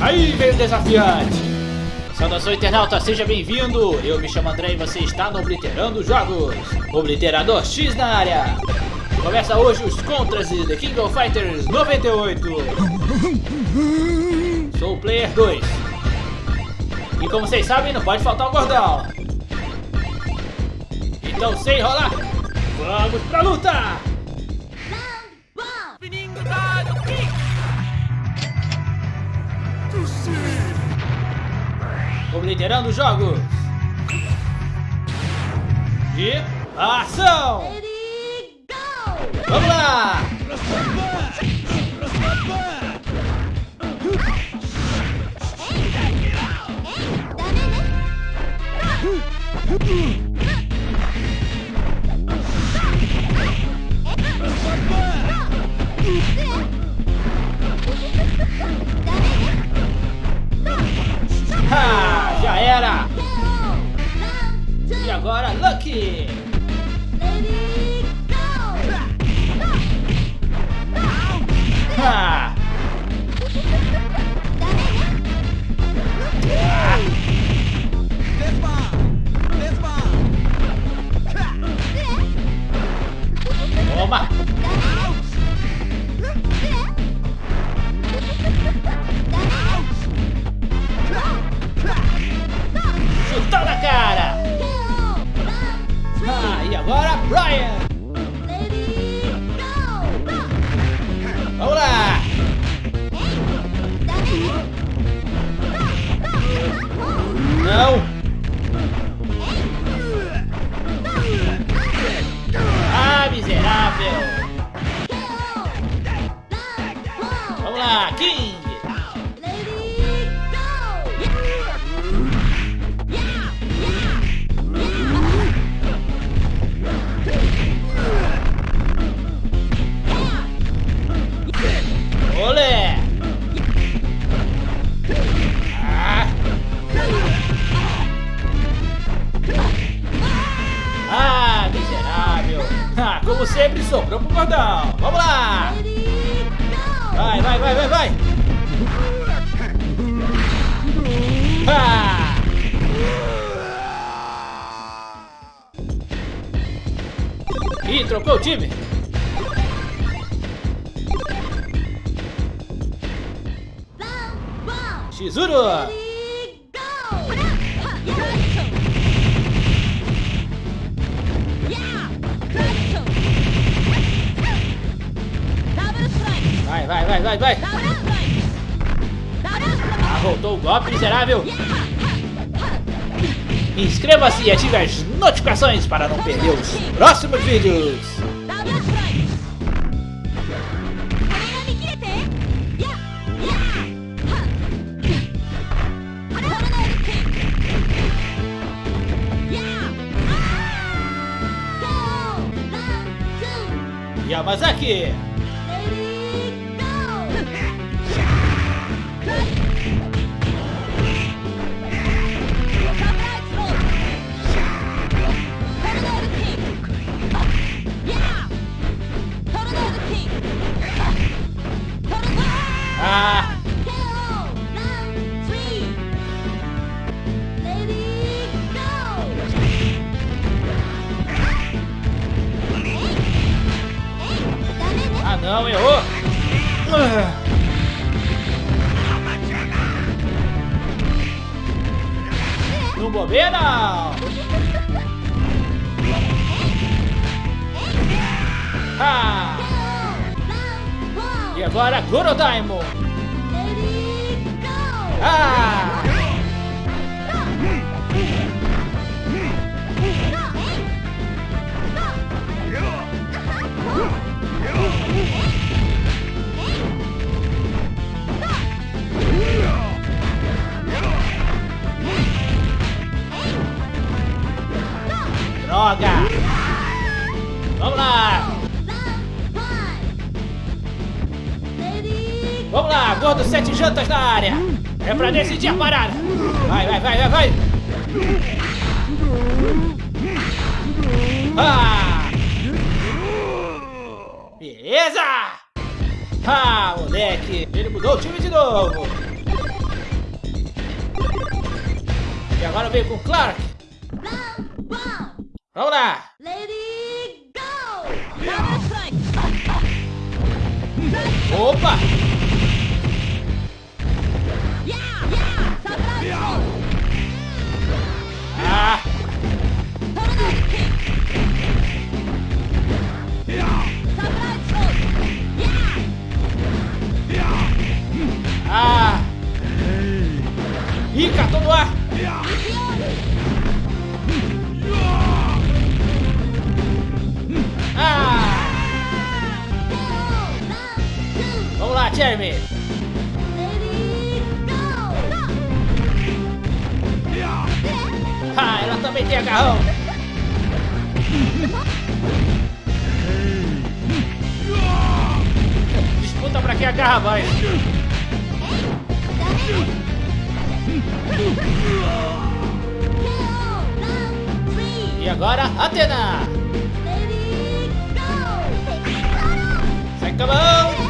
Aí veio o desafiante. Saudação internauta, seja bem-vindo. Eu me chamo André e você está no Obliterando Jogos. Obliterador X na área. Começa hoje os contras de The King of Fighters 98. Sou o Player 2. E como vocês sabem, não pode faltar o gordão. Então, sem enrolar, vamos pra luta! Obliterando jogos. E ação! Vamos lá! Ha! Agora, e trocou o time! Shizuru! Vai, vai, vai, vai, vai! Ah, voltou o golpe, miserável! Inscreva-se e ative as notificações para não perder os próximos vídeos! Yamazaki! Não, errou! Ah. Não bobeia não! Ah! E agora Gorodaimo! Ah! decidir a parada. Vai, vai, vai, vai, vai. Ah! Beleza! Ah, moleque! Ele mudou o time de novo! E agora veio com o Clark! Vamos lá! Lady, go! Opa! Ah! Vamos lá, Jeremy! Ah, ela também tem agarrão! Disputa pra quem agarra mais! E agora, Atena! Sai com a mão!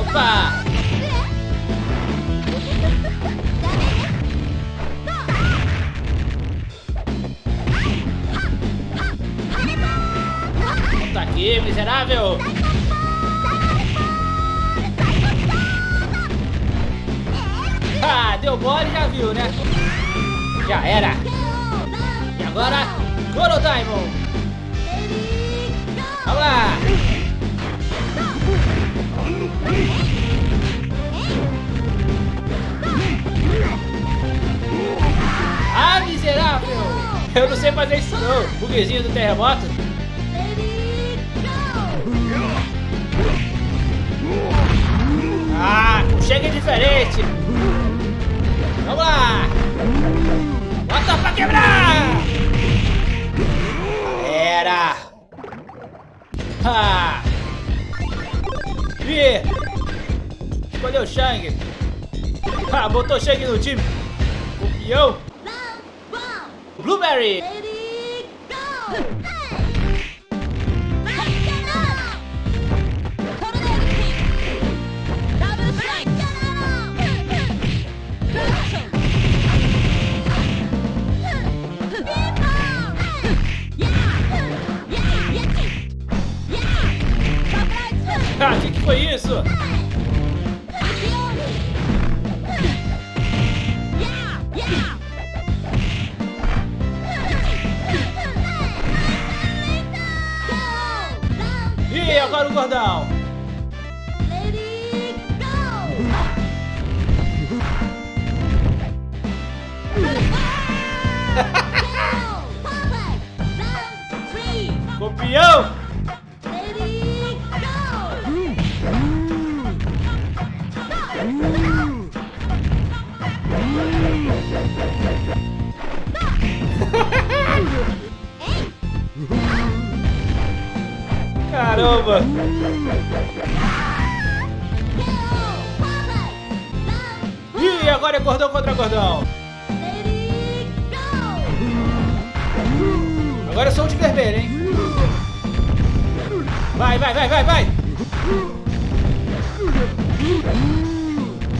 Opa! Ah, deu mole já viu, né? Já era! E agora, Goro Diamond! Vamos lá! Ah, miserável! Eu não sei fazer isso não! Buguezinho do terremoto! Ah, chega diferente! Vamos lá! Bota pra quebrar! Era! Ah! Ih! Escolheu o Shang! Ah, botou Shang no time! Campeão! Blueberry! Agora o gordão? Campeão! Caramba! E agora é gordão contra gordão. Agora eu sou o de vermelho, hein? Vai, vai, vai, vai, vai!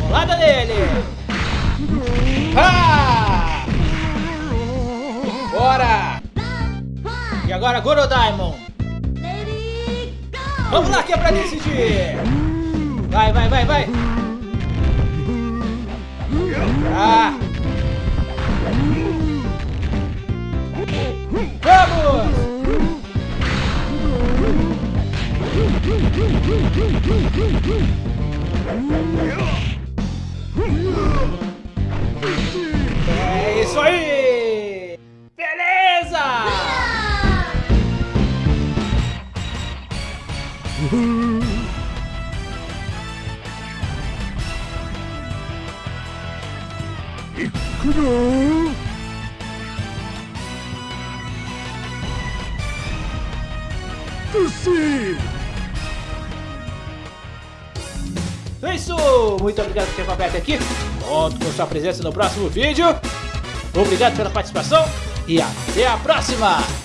Bolada nele! Ah! Bora! E agora Goro Diamond! Vamos lá que é pra decidir! Vai, vai, vai, vai! Ah! Vamos! É isso aí! É isso! Muito obrigado por ter acompanhado aqui. Conto com sua presença no próximo vídeo. Obrigado pela participação e até a próxima!